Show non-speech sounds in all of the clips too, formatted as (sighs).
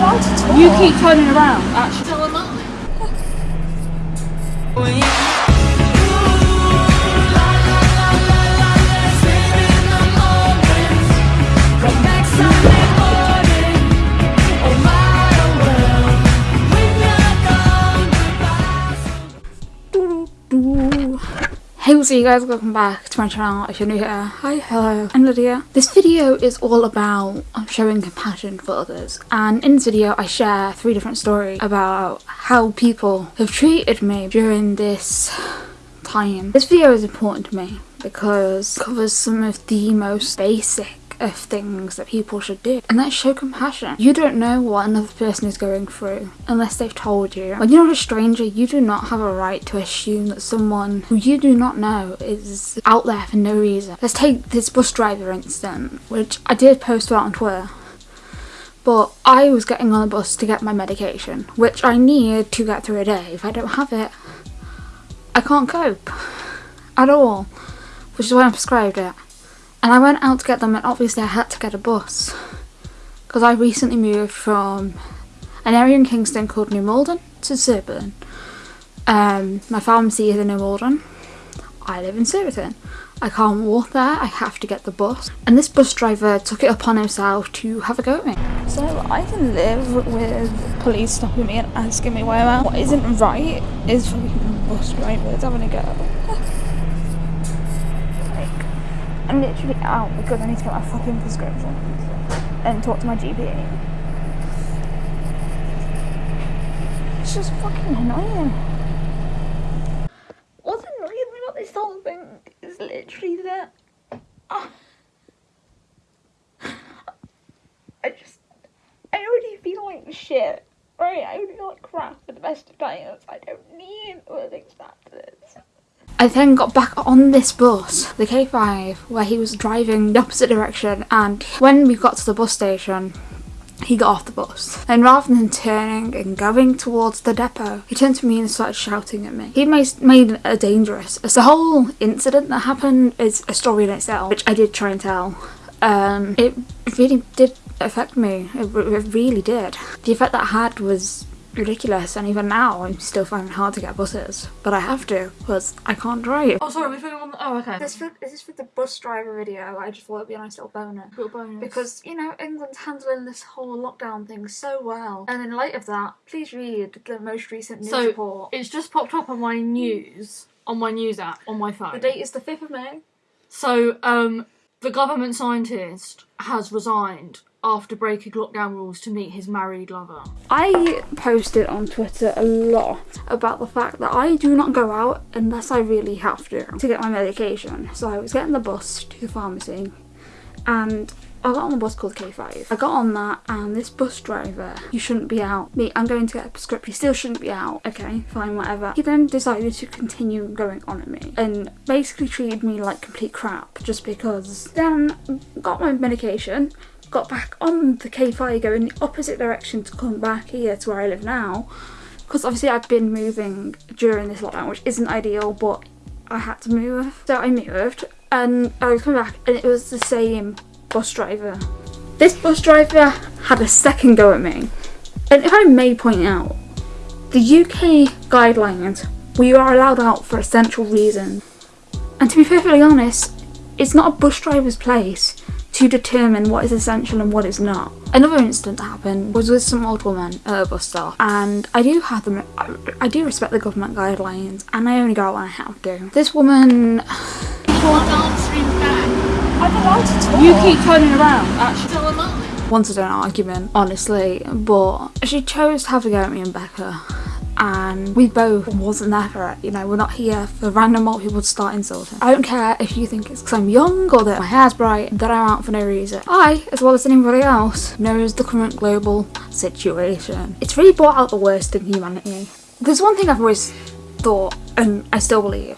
allowed to talk. You keep turning around, actually. So am I. Hey what's up you guys, welcome back to my channel if you're new here. Hi, hello, I'm Lydia. This video is all about showing compassion for others and in this video I share three different stories about how people have treated me during this time. This video is important to me because it covers some of the most basic of things that people should do and that's show compassion. You don't know what another person is going through unless they've told you. When you're not a stranger you do not have a right to assume that someone who you do not know is out there for no reason. Let's take this bus driver incident which I did post about on Twitter but I was getting on the bus to get my medication which I need to get through a day. If I don't have it I can't cope at all which is why I'm prescribed it. And I went out to get them and obviously I had to get a bus. Because I recently moved from an area in Kingston called New Malden to Surbiton. Um, my pharmacy is in New Malden. I live in Surbiton. I can't walk there, I have to get the bus. And this bus driver took it upon himself to have a go at me. So I can live with police stopping me and asking me where I'm at. What isn't right is for bus drivers having a go. I'm literally out because I need to get my fucking prescription and talk to my GP. It's just fucking annoying. What's annoying about this whole thing is literally that uh, I just I already feel like shit. Right, I feel like crap for the best of times. I don't need all things to this. I then got back on this bus, the K5, where he was driving the opposite direction and when we got to the bus station, he got off the bus. And rather than turning and going towards the depot, he turned to me and started shouting at me. He made, made a dangerous. As the whole incident that happened is a story in itself, which I did try and tell. Um, it really did affect me. It, it really did. The effect that I had was ridiculous and even now I'm still finding it hard to get buses but I have to because I can't drive. Oh sorry, we're filming on the- oh okay. This for, this is for the bus driver video, I just thought it'd be a nice little bonus. Little bonus. Because, you know, England's handling this whole lockdown thing so well. And in light of that, please read the most recent news So, report. It's just popped up on my news, on my news app, on my phone. The date is the 5th of May. So, um, the government scientist has resigned after breaking lockdown rules to meet his married lover. I posted on Twitter a lot about the fact that I do not go out unless I really have to to get my medication. So I was getting the bus to the pharmacy and I got on a bus called K5. I got on that and this bus driver, you shouldn't be out. Me, I'm going to get a prescription, you still shouldn't be out. Okay, fine, whatever. He then decided to continue going on at me and basically treated me like complete crap just because. Then got my medication, got back on the K5 going in the opposite direction to come back here to where I live now because obviously I've been moving during this lockdown which isn't ideal but I had to move so I moved and I was coming back and it was the same bus driver this bus driver had a second go at me and if I may point out the UK guidelines we are allowed out for essential reasons and to be perfectly honest it's not a bus driver's place to determine what is essential and what is not. Another incident that happened was with some old woman at a bus stop and I do have them, I, I do respect the government guidelines and I only go out when I have to. This woman... (sighs) I'm allowed to talk. You keep turning around, actually. So am I. Wanted an argument, honestly, but she chose to have a go at me and Becca and we both wasn't there for it. You know, we're not here for random old people to start insulting. I don't care if you think it's because I'm young or that my hair's bright, that I'm out for no reason. I, as well as anybody else, knows the current global situation. It's really brought out the worst in humanity. There's one thing I've always thought, and I still believe,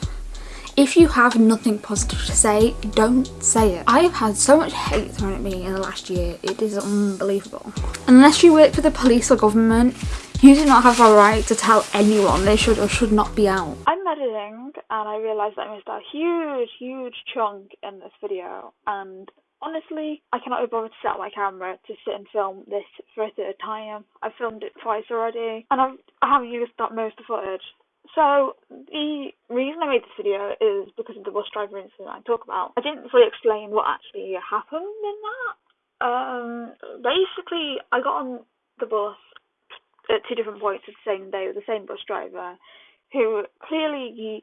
if you have nothing positive to say, don't say it. I have had so much hate thrown at me in the last year, it is unbelievable. Unless you work for the police or government, you do not have a right to tell anyone they should or should not be out. I'm editing and I realised I missed a huge, huge chunk in this video and honestly, I cannot be bothered to set up my camera to sit and film this for a third time. I've filmed it twice already, and I've, I haven't used that most of the footage. So the reason I made this video is because of the bus driver incident I talk about. I didn't fully explain what actually happened in that. Um, basically, I got on the bus at two different points of the same day with the same bus driver, who clearly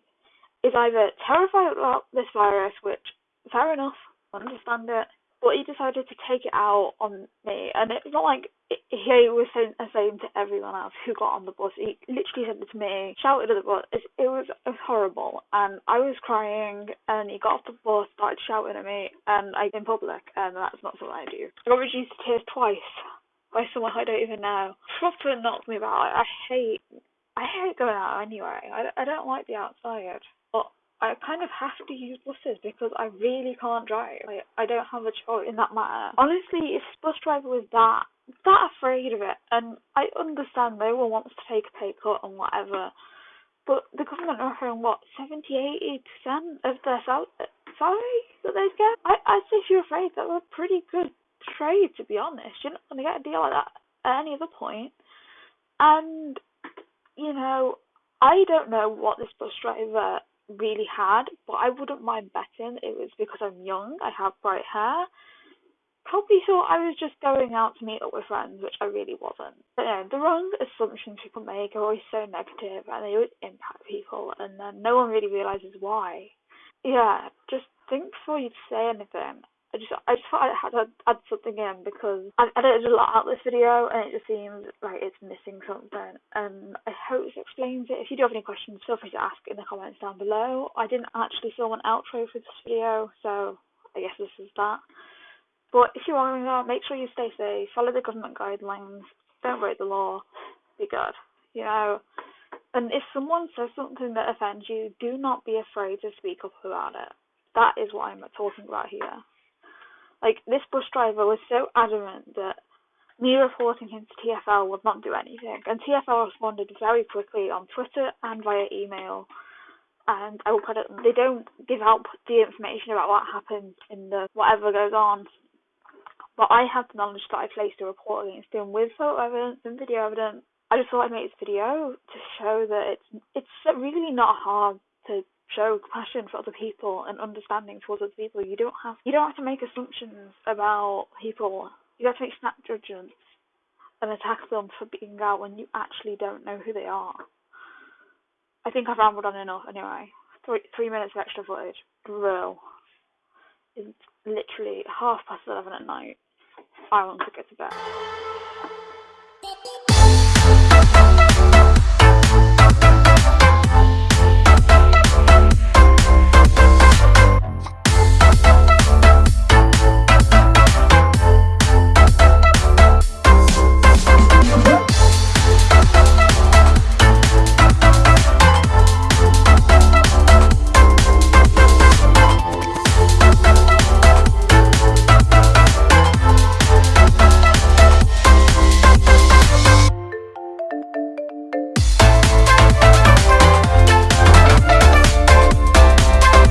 is either terrified about this virus, which fair enough, I understand it. But he decided to take it out on me, and it's not like he was saying uh, the same to everyone else who got on the bus. He literally said it to me, shouted at the bus. It, it, was, it was horrible, and I was crying. And he got off the bus, started shouting at me, and I in public, and that's not something I do. I got reduced to tears twice by someone I don't even know. Proper knocked me about. I hate, I hate going out anyway. I, I don't like the outside. I kind of have to use buses because I really can't drive. Like, I don't have a choice in that matter. Honestly, if bus driver was that that afraid of it, and I understand no one wants to take a pay cut and whatever, but the government are offering what 70, 80 percent of their sal- salary that they get. I I say if you're afraid, that's a pretty good trade to be honest. You're not gonna get a deal like that at any other point. And you know, I don't know what this bus driver really had, but I wouldn't mind betting it was because I'm young, I have bright hair. Probably thought I was just going out to meet up with friends, which I really wasn't. But the wrong assumptions people make are always so negative and they always impact people, and then no one really realizes why. Yeah, just think before you say anything. I just I just thought I had to add something in because I edited a lot out this video and it just seems like it's missing something and I hope this explains it. If you do have any questions, feel free to ask in the comments down below. I didn't actually film an outro for this video, so I guess this is that. But if you are going out, make sure you stay safe, follow the government guidelines, don't break the law, be good, you know. And if someone says something that offends you, do not be afraid to speak up about it. That is what I'm talking about here. Like, this bus driver was so adamant that me reporting him to TFL would not do anything, and TFL responded very quickly on Twitter and via email. And I will put it, they don't give out the information about what happens in the whatever goes on. But I have the knowledge that I placed a report against him with photo evidence and video evidence. I just thought I'd make this video to show that it's it's really not hard to show compassion for other people and understanding towards other people. You don't have you don't have to make assumptions about people. You have to make snap judgments and attack them for being out when you actually don't know who they are. I think I've rambled on enough anyway. Three three minutes of extra footage. Bro. It's literally half past eleven at night. I want to get to bed.